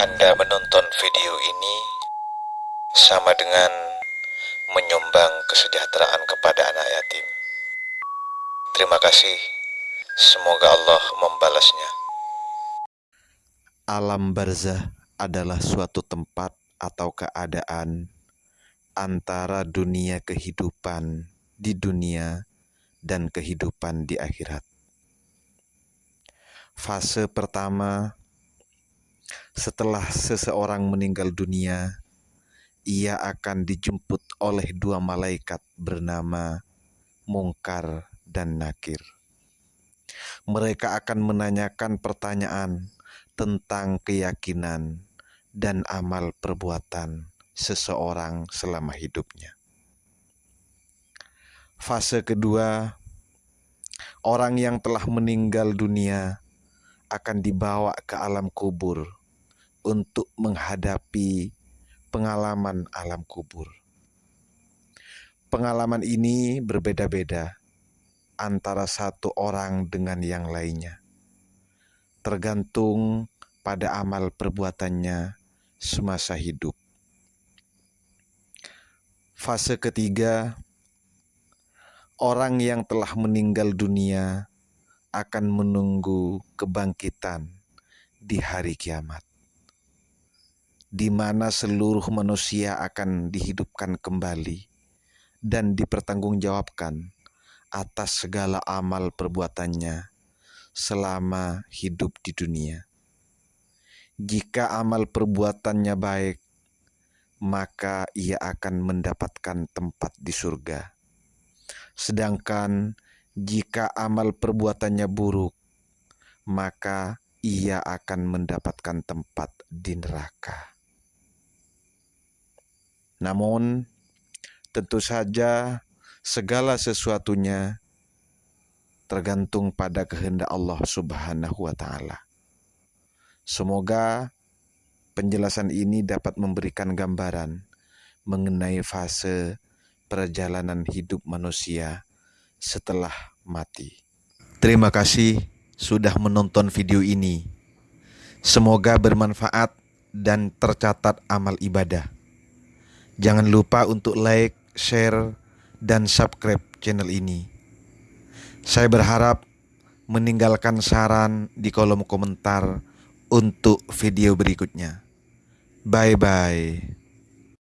Anda menonton video ini sama dengan menyumbang kesejahteraan kepada anak yatim. Terima kasih. Semoga Allah membalasnya. Alam barzah adalah suatu tempat atau keadaan antara dunia kehidupan di dunia dan kehidupan di akhirat. Fase pertama setelah seseorang meninggal dunia, ia akan dijemput oleh dua malaikat bernama Mungkar dan Nakir. Mereka akan menanyakan pertanyaan tentang keyakinan dan amal perbuatan seseorang selama hidupnya. Fase kedua, orang yang telah meninggal dunia akan dibawa ke alam kubur untuk menghadapi pengalaman alam kubur. Pengalaman ini berbeda-beda antara satu orang dengan yang lainnya, tergantung pada amal perbuatannya semasa hidup. Fase ketiga, orang yang telah meninggal dunia akan menunggu kebangkitan di hari kiamat di mana seluruh manusia akan dihidupkan kembali dan dipertanggungjawabkan atas segala amal perbuatannya selama hidup di dunia. Jika amal perbuatannya baik, maka ia akan mendapatkan tempat di surga. Sedangkan jika amal perbuatannya buruk, maka ia akan mendapatkan tempat di neraka. Namun, tentu saja segala sesuatunya tergantung pada kehendak Allah Subhanahu wa Ta'ala. Semoga penjelasan ini dapat memberikan gambaran mengenai fase perjalanan hidup manusia setelah mati. Terima kasih sudah menonton video ini. Semoga bermanfaat dan tercatat amal ibadah. Jangan lupa untuk like, share, dan subscribe channel ini. Saya berharap meninggalkan saran di kolom komentar untuk video berikutnya. Bye bye.